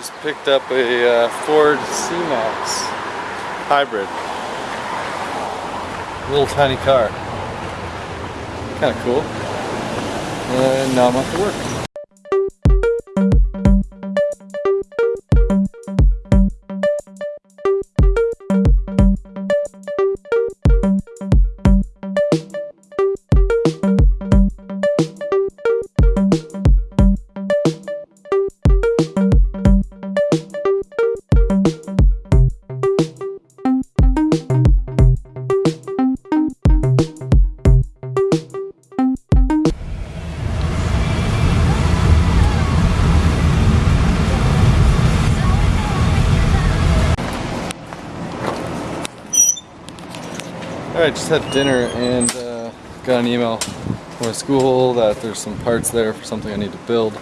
Just picked up a uh, Ford C-Max hybrid. Little tiny car. Kind of cool. And now I'm off to work. Alright, just had dinner and uh, got an email from school that there's some parts there for something I need to build.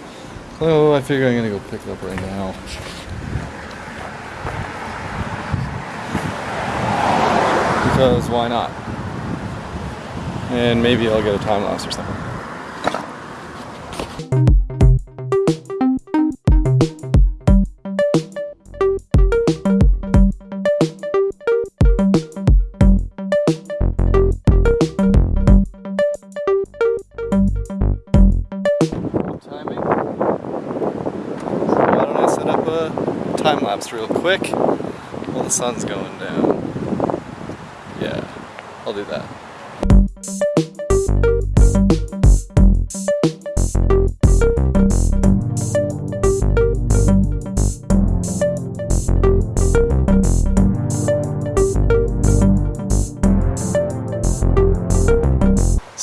So I figure I'm gonna go pick it up right now. Because why not? And maybe I'll get a time lapse or something. Time lapse real quick while the sun's going down. Yeah, I'll do that.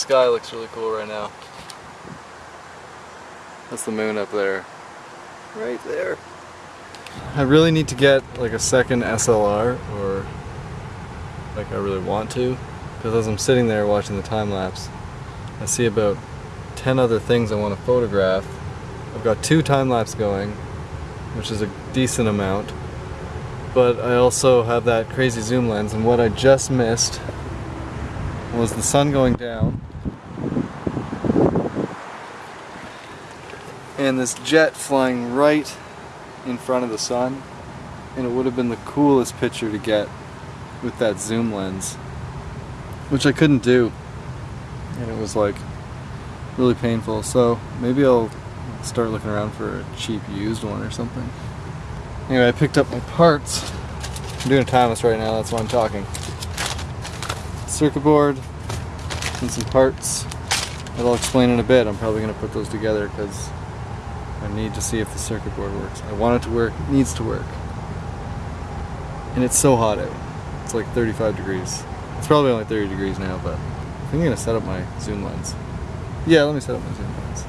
sky looks really cool right now. That's the moon up there. Right there. I really need to get like a second SLR or like I really want to because as I'm sitting there watching the time lapse I see about 10 other things I want to photograph. I've got two time lapse going which is a decent amount but I also have that crazy zoom lens and what I just missed was the sun going down and this jet flying right in front of the sun and it would have been the coolest picture to get with that zoom lens which I couldn't do. And it was like really painful. So maybe I'll start looking around for a cheap used one or something. Anyway I picked up my parts. I'm doing a time lapse right now that's why I'm talking. Circuit board and some parts. That I'll explain in a bit. I'm probably to put those together because I need to see if the circuit board works. I want it to work, it needs to work. And it's so hot out. It's like 35 degrees. It's probably only 30 degrees now, but I think I'm gonna set up my zoom lens. Yeah, let me set up my zoom lens.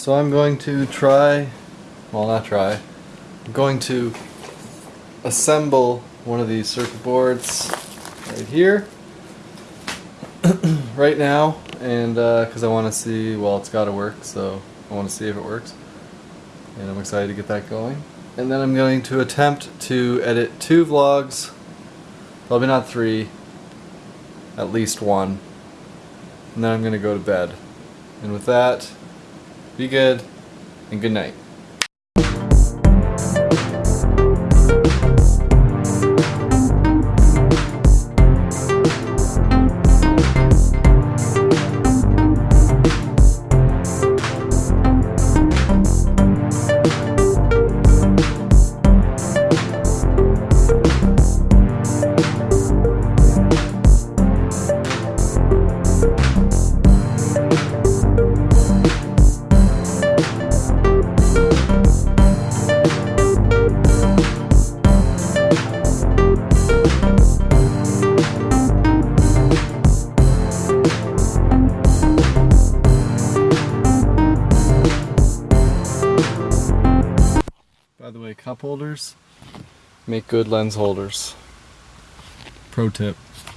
So I'm going to try, well not try, I'm going to assemble one of these circuit boards right here, right now, and because uh, I want to see, well it's got to work, so I want to see if it works, and I'm excited to get that going. And then I'm going to attempt to edit two vlogs, probably not three, at least one, and then I'm going to go to bed. And with that, be good, and good night. Cup holders make good lens holders. Pro tip.